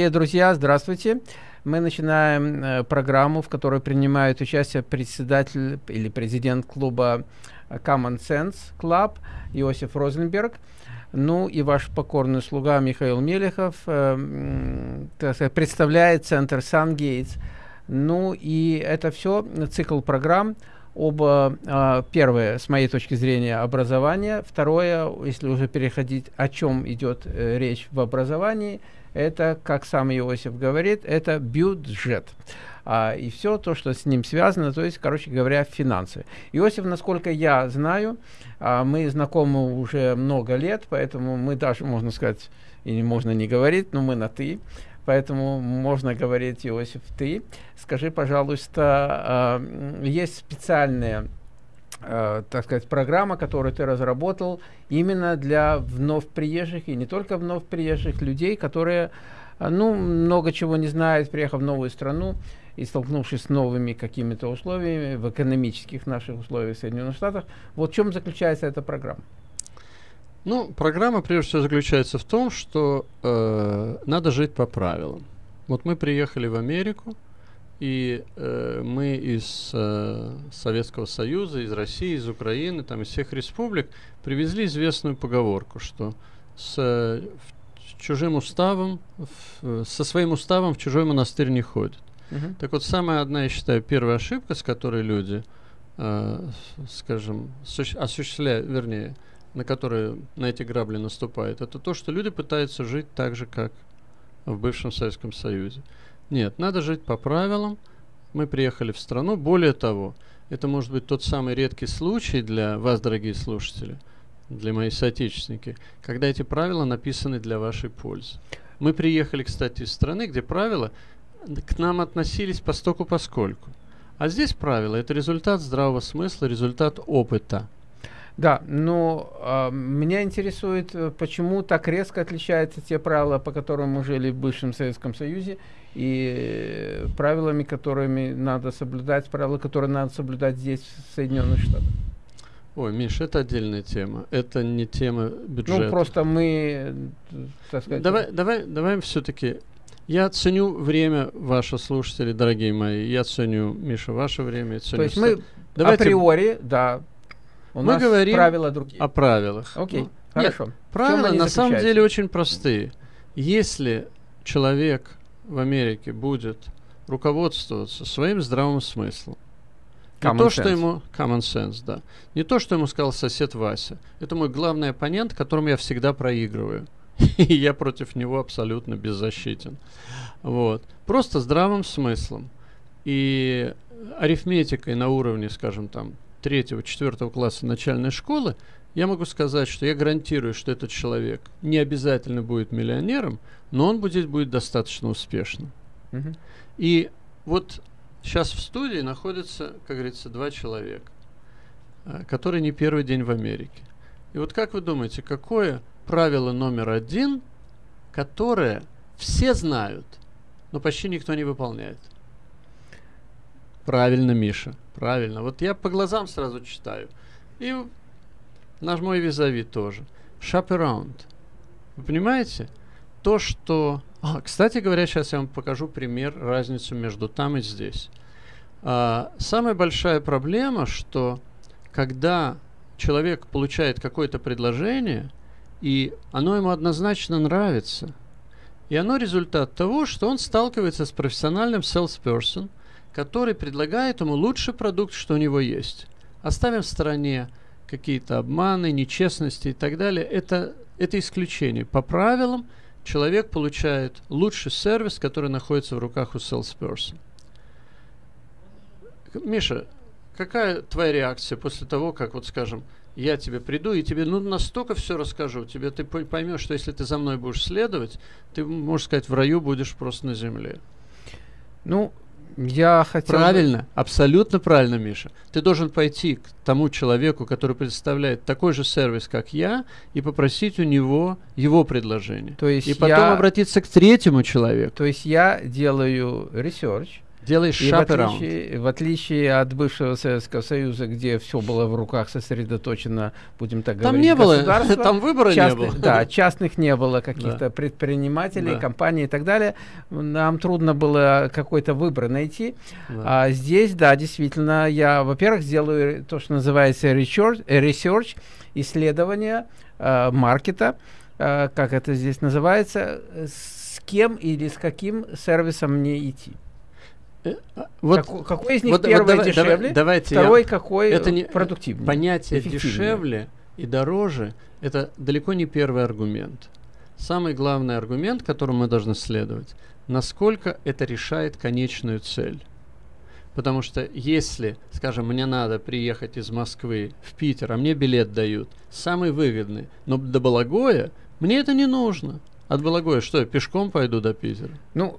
Дорогие друзья, здравствуйте. Мы начинаем э, программу, в которой принимает участие председатель или президент клуба Common Sense Club Иосиф Розенберг. Ну и ваш покорный слуга Михаил Мелехов э, сказать, представляет центр Сан-Гейтс. Ну и это все цикл программ оба, э, первое, с моей точки зрения, образование, второе, если уже переходить, о чем идет э, речь в образовании, это, как сам Иосиф говорит, это бюджет. А, и все то, что с ним связано, то есть, короче говоря, финансы. Иосиф, насколько я знаю, а, мы знакомы уже много лет, поэтому мы даже, можно сказать, или можно не говорить, но мы на «ты». Поэтому можно говорить, Иосиф, ты. Скажи, пожалуйста, э, есть специальная, э, так сказать, программа, которую ты разработал именно для вновь приезжих и не только вновь приезжих людей, которые, ну, много чего не знают, приехав в новую страну и столкнувшись с новыми какими-то условиями в экономических наших условиях в Соединенных Штатах. Вот в чем заключается эта программа? Ну, программа прежде всего заключается в том, что э, надо жить по правилам. Вот мы приехали в Америку, и э, мы из э, Советского Союза, из России, из Украины, там из всех республик привезли известную поговорку, что с, э, чужим уставом, в, со своим уставом в чужой монастырь не ходит. Uh-huh. Так вот, самая одна, я считаю, первая ошибка, с которой люди, э, скажем, осуществляют, вернее, на которые на эти грабли наступают, это то, что люди пытаются жить так же, как в бывшем Советском Союзе. Нет, надо жить по правилам. Мы приехали в страну. Более того, это может быть тот самый редкий случай для вас, дорогие слушатели, для моих соотечественники, когда эти правила написаны для вашей пользы. Мы приехали, кстати, из страны, где правила к нам относились постоку поскольку. А здесь правила – это результат здравого смысла, результат опыта – да, но э, меня интересует, э, почему так резко отличаются те правила, по которым мы жили в бывшем Советском Союзе, и э, правилами, которыми надо соблюдать, правила, которые надо соблюдать здесь, в Соединенных Штатах. Ой, Миш, это отдельная тема. Это не тема бюджета. Ну, просто мы, так сказать... Давай, давай, давай все-таки... Я ценю время ваших слушателей, дорогие мои. Я ценю, Миша, ваше время. Ценю То есть мы Давайте... априори, да, у Мы нас говорим правила другие. о правилах. Окей, ну, хорошо. Нет, правила на самом деле очень простые. Если человек в Америке будет руководствоваться своим здравым смыслом, common не то, sense. что ему common sense, да, не то, что ему сказал сосед Вася. Это мой главный оппонент, которому я всегда проигрываю. И я против него абсолютно беззащитен. Вот. Просто здравым смыслом и арифметикой на уровне, скажем, там, третьего, четвертого класса начальной школы, я могу сказать, что я гарантирую, что этот человек не обязательно будет миллионером, но он будет, будет достаточно успешным. Uh-huh. И вот сейчас в студии находятся, как говорится, два человека, э, которые не первый день в Америке. И вот как вы думаете, какое правило номер один, которое все знают, но почти никто не выполняет? Правильно, Миша. Правильно. Вот я по глазам сразу читаю. И наш мой визави тоже. Shop around. Вы понимаете? То, что... А, кстати говоря, сейчас я вам покажу пример, разницу между там и здесь. А, самая большая проблема, что когда человек получает какое-то предложение, и оно ему однозначно нравится, и оно результат того, что он сталкивается с профессиональным salesperson – который предлагает ему лучший продукт, что у него есть. Оставим в стороне какие-то обманы, нечестности и так далее. Это, это исключение. По правилам человек получает лучший сервис, который находится в руках у salesperson. Миша, какая твоя реакция после того, как, вот скажем, я тебе приду и тебе ну, настолько все расскажу, тебе ты поймешь, что если ты за мной будешь следовать, ты, можешь сказать, в раю будешь просто на земле. Ну, я хотел... Правильно, абсолютно правильно, Миша. Ты должен пойти к тому человеку, который предоставляет такой же сервис, как я, и попросить у него его предложение. То есть и потом я... обратиться к третьему человеку. То есть я делаю research, Делаешь И в отличие, в отличие от бывшего Советского Союза, где все было в руках сосредоточено, будем так Там говорить, не было, там выбора не частных, было. Да, частных не было каких-то Да. предпринимателей, Да. компаний и так далее. Нам трудно было какой-то выбор найти. Да. А здесь, да, действительно, я, во-первых, сделаю то, что называется research, research исследование э, маркета, э, как это здесь называется, с кем или с каким сервисом мне идти. Э, а, вот Како- какой из них вот- вот первый давай- дешевле, давай- давайте я- второй какой это э, не- продуктивнее? понятие дешевле и дороже это далеко не первый аргумент. Самый главный аргумент, которому мы должны следовать, насколько это решает конечную цель. Потому что если, скажем, мне надо приехать из Москвы в Питер, а мне билет дают, самый выгодный, но до Балагоя, мне это не нужно. От Балагоя что, я пешком пойду до Питера? Ну,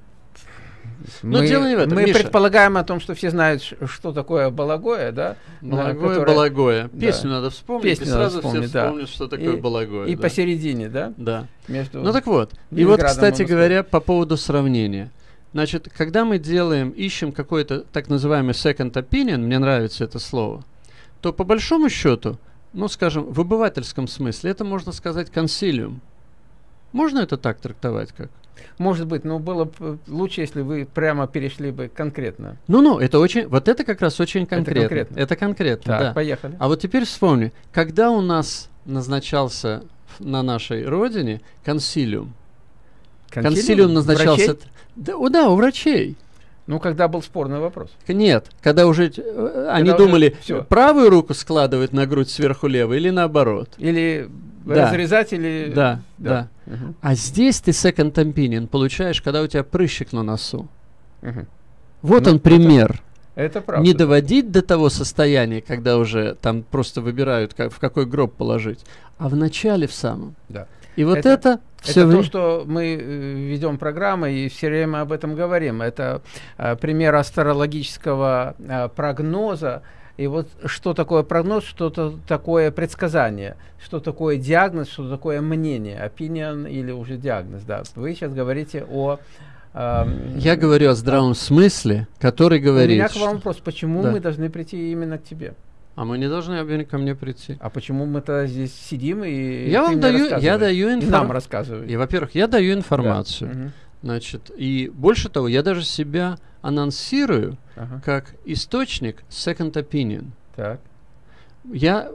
Но мы, дело не в этом, мы Миша. предполагаем о том, что все знают, что такое балагоя, да? на Балагоя, которое- Балагоя. да. Песню надо вспомнить, Песню и сразу вспомнить, все да. вспомнят, что такое И- Балагоя. И да. посередине, да? Да. Между... Ну так вот. И вот, кстати говоря, по поводу сравнения. Значит, когда мы делаем, ищем какой-то так называемый second opinion, мне нравится это слово, то по большому счету, ну, скажем, в обывательском смысле, это можно сказать консилиум. Можно это так трактовать как? Может быть, но было бы лучше, если вы прямо перешли бы конкретно. Ну-ну, это очень, вот это как раз очень конкретно. конкретно. Это конкретно, Так, да. поехали. А вот теперь вспомни, когда у нас назначался на нашей родине консилиум? Консилиум, назначался... Врачей? Да, о, да, у врачей. Ну, когда был спорный вопрос. Нет, когда уже э, они уже думали, всё. правую руку складывать на грудь сверху левой или наоборот. Или Да. разрезать, или... Да, да. Мгм, А здесь ты second opinion получаешь, когда у тебя прыщик на носу. мгм. Вот Ну, он пример. Это правда. Не доводить до того состояния, когда уже там просто выбирают, как, в какой гроб положить, а в начале в самом. Да. И вот Это- это, все Это то, что мы э, ведем программы и все время об этом говорим. Это э, пример астрологического э, прогноза. И вот что такое прогноз, что то такое предсказание, что такое диагноз, что такое мнение, opinion или уже диагноз. Да. Вы сейчас говорите о... эм, Я говорю о здравом смысле, который У говорит, меня к вам что- вопрос, почему Да. мы должны прийти именно к тебе? а мы не должны обвинить ко мне прийти. А почему мы-то здесь сидим и Я вам даю- я даю И информ- нам рассказывай. И, во-первых, я даю Да. информацию. Значит, и больше того, я даже себя анонсирую Ага. как источник second opinion. Так. Я,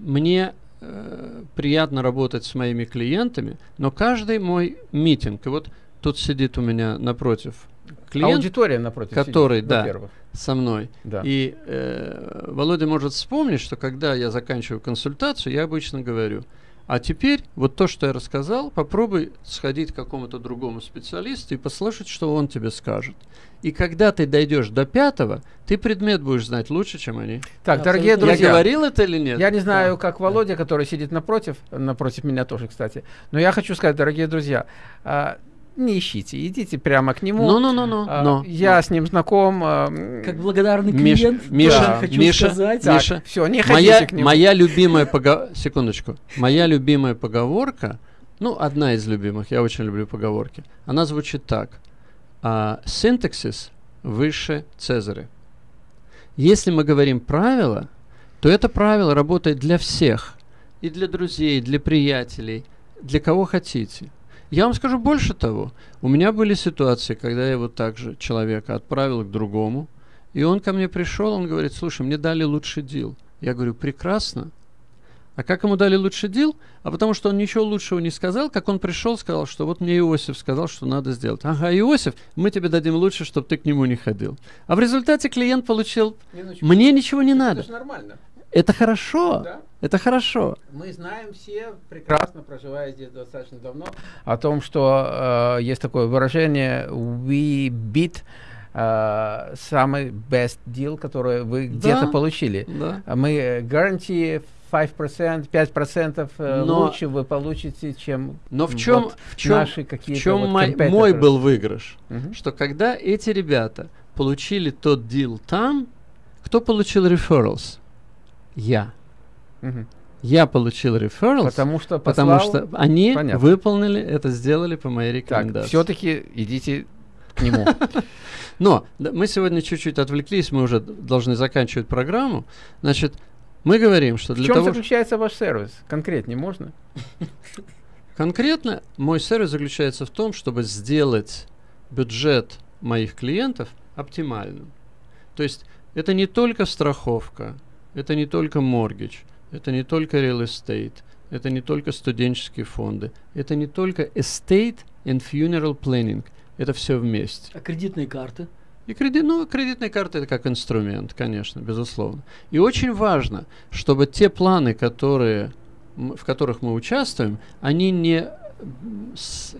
мне э, приятно работать с моими клиентами, но каждый мой митинг, и вот тут сидит у меня напротив клиент Аудитория напротив который, сидит, да. со мной, Да. и э, Володя может вспомнить, что когда я заканчиваю консультацию, я обычно говорю, а теперь вот то, что я рассказал, попробуй сходить к какому-то другому специалисту и послушать, что он тебе скажет. И когда ты дойдешь до пятого, ты предмет будешь знать лучше, чем они. Так, дорогие Абсолютно. друзья, Я говорил это или нет? я не знаю, как Володя, который сидит напротив, напротив меня тоже, кстати, но я хочу сказать, дорогие друзья, а, не ищите, идите прямо к нему. Ну-ну-ну-ну. А, но, я но. с ним знаком. а, Как благодарный Миш- клиент, Миша, Да. хочу Миша, сказать. так, Миша, все, не ходите Моя, к нему. моя любимая поговорка... Секундочку. Моя любимая поговорка, ну, одна из любимых, я очень люблю поговорки. Она звучит так. А, синтаксис выше Цезаря. Если мы говорим правило, то это правило работает для всех. И для друзей, для приятелей, для кого хотите. Я вам скажу больше того. У меня были ситуации, когда я вот так же человека отправил к другому, и он ко мне пришел, он говорит, слушай, мне дали лучший дил. Я говорю, прекрасно. А как ему дали лучший дил? А потому что он ничего лучшего не сказал, как он пришел, сказал, что вот мне Иосиф сказал, что надо сделать. Ага, Иосиф, мы тебе дадим лучше, чтобы ты к нему не ходил. А в результате клиент получил, Минуточку. мне ничего не Это надо. же нормально. Это хорошо. Да? Это хорошо. Мы знаем все, прекрасно проживая здесь достаточно давно, о том, что э, есть такое выражение «we beat» э, самый best deal, который вы Да. где-то получили. Да. Мы гарантии 5%, 5% э, Но- лучше вы получите, чем Но в чем, вот в чем, наши в какие-то чем вот мой, был выигрыш? Мгм. Что когда эти ребята получили тот дил там, кто получил referrals? Я. Я получил referrals, Потому что потому послал- что они Понятно. выполнили это, сделали по моей Так, рекомендации. все-таки идите к нему. Но да, мы сегодня чуть-чуть отвлеклись, мы уже должны заканчивать программу. Значит, мы говорим, что для В чем того... заключается ваш сервис? Конкретнее можно? Конкретно мой сервис заключается в том, чтобы сделать бюджет моих клиентов оптимальным. То есть это не только страховка, это не только mortgage, это не только real estate, это не только студенческие фонды, это не только estate and funeral planning, это все вместе. А кредитные карты? И кредит, ну, кредитная карта это как инструмент, конечно, безусловно. И очень важно, чтобы те планы, которые, в которых мы участвуем, они не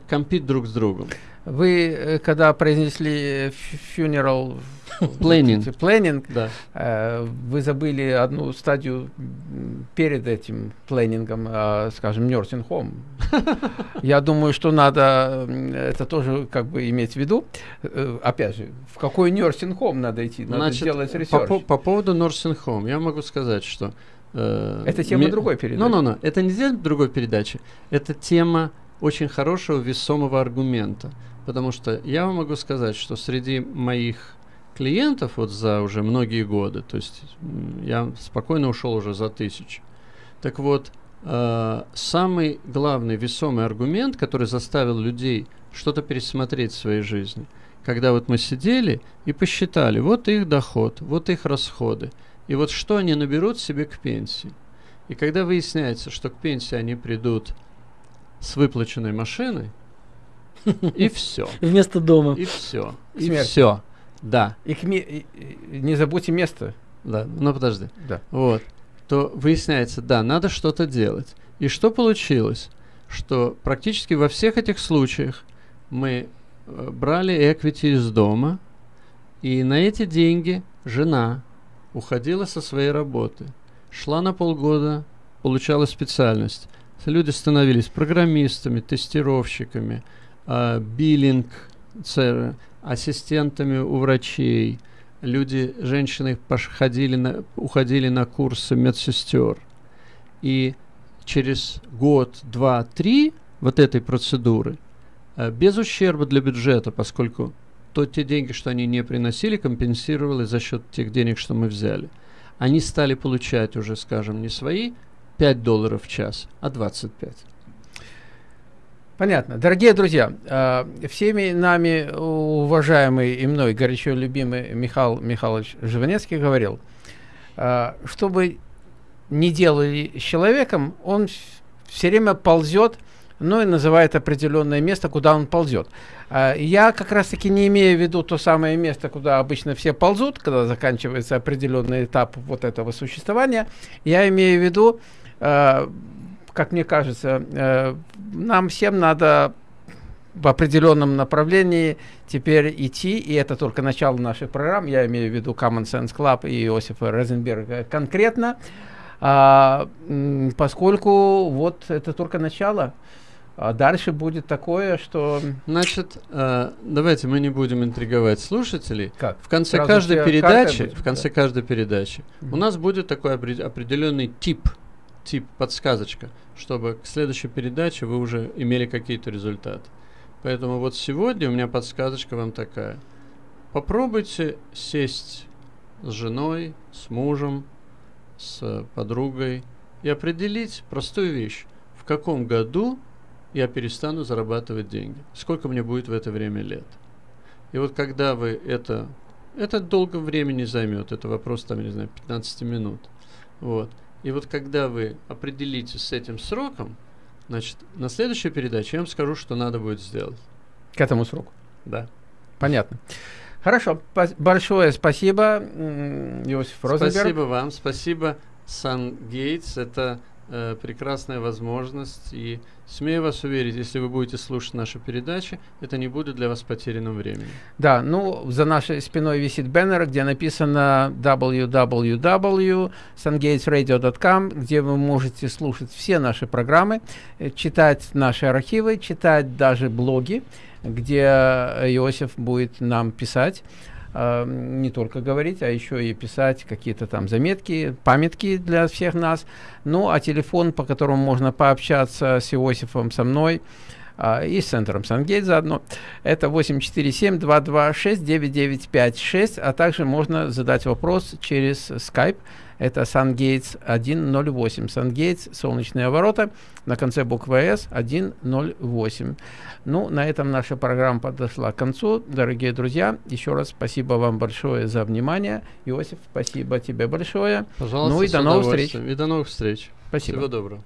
compete друг с другом. Вы, э, когда произнесли funeral planning, planning да. э, вы забыли одну стадию перед этим planning ом, э, скажем, nursing home. Я думаю, что надо это тоже как бы иметь в виду. Э, опять же, в какой nursing home надо идти? Надо Значит, делать research. По, по поводу nursing home, я могу сказать, что... Э, это тема ми... другой передачи. Ну, ну, ну, это не тема другой передачи. Это тема очень хорошего весомого аргумента. Потому что я вам могу сказать, что среди моих клиентов вот за уже многие годы, то есть я спокойно ушел уже за тысячу. Так вот, э, самый главный весомый аргумент, который заставил людей что-то пересмотреть в своей жизни, когда вот мы сидели и посчитали, вот их доход, вот их расходы, и вот что они наберут себе к пенсии. И когда выясняется, что к пенсии они придут с выплаченной машиной, и все. Вместо дома. И все. И все. Да. И, к ми- не забудьте место. Да, ну подожди. Да. Вот. То выясняется, да, надо что-то делать. И что получилось? Что практически во всех этих случаях мы э, брали эквити из дома, и на эти деньги жена уходила со своей работы, шла на полгода, получала специальность. Люди становились программистами, тестировщиками, э, биллинг, ассистентами у врачей. Люди, женщины ходили на, уходили на курсы медсестер. И через год, два, три вот этой процедуры, э, без ущерба для бюджета, поскольку то те деньги, что они не приносили, компенсировали за счет тех денег, что мы взяли. Они стали получать уже, скажем, не свои 5 долларов в час, а 25. Понятно. Дорогие друзья, э, всеми нами уважаемый и мной горячо любимый Михаил Михайлович Живанецкий говорил, э, чтобы не делали с человеком, он все время ползет, ну и называет определенное место, куда он ползет. Э, я как раз-таки не имею в виду то самое место, куда обычно все ползут, когда заканчивается определенный этап вот этого существования. Я имею в виду как мне кажется, э, нам всем надо в определенном направлении теперь идти, и это только начало нашей программы, я имею в виду Common Sense Club и Иосифа Розенберга конкретно, а, поскольку вот это только начало, а дальше будет такое, что... Значит, э, давайте мы не будем интриговать слушателей. Как? В конце Сразу каждой передачи, в конце да. каждой передачи mm -hmm. у нас будет такой определенный тип тип подсказочка, чтобы к следующей передаче вы уже имели какие-то результаты. Поэтому вот сегодня у меня подсказочка вам такая. Попробуйте сесть с женой, с мужем, с подругой и определить простую вещь. В каком году я перестану зарабатывать деньги? Сколько мне будет в это время лет? И вот когда вы это... Это долго времени займет, это вопрос, там, не знаю, 15 минут. Вот. И вот когда вы определитесь с этим сроком, значит, на следующей передаче я вам скажу, что надо будет сделать. К этому сроку? Да. Понятно. Хорошо. Большое спасибо, Иосиф Розенберг. Спасибо вам. Спасибо, Сан Гейтс. Это э, прекрасная возможность. И смею вас уверить, если вы будете слушать наши передачи, это не будет для вас потерянным временем. Да, ну, за нашей спиной висит баннер, где написано www.sungatesradio.com, где вы можете слушать все наши программы, э, читать наши архивы, читать даже блоги, где Иосиф будет нам писать э, не только говорить, а еще и писать какие-то там заметки, памятки для всех нас. Ну, а телефон, по которому можно пообщаться с Иосифом, со мной, а, и с центром Сангейт заодно. Это 847-226-9956, а также можно задать вопрос через Skype. Это Сангейтс 108. Сангейтс, солнечные ворота, на конце буквы С 108. Ну, на этом наша программа подошла к концу. Дорогие друзья, еще раз спасибо вам большое за внимание. Иосиф, спасибо тебе большое. Пожалуйста, ну и до новых встреч. И до новых встреч. Спасибо. Всего доброго.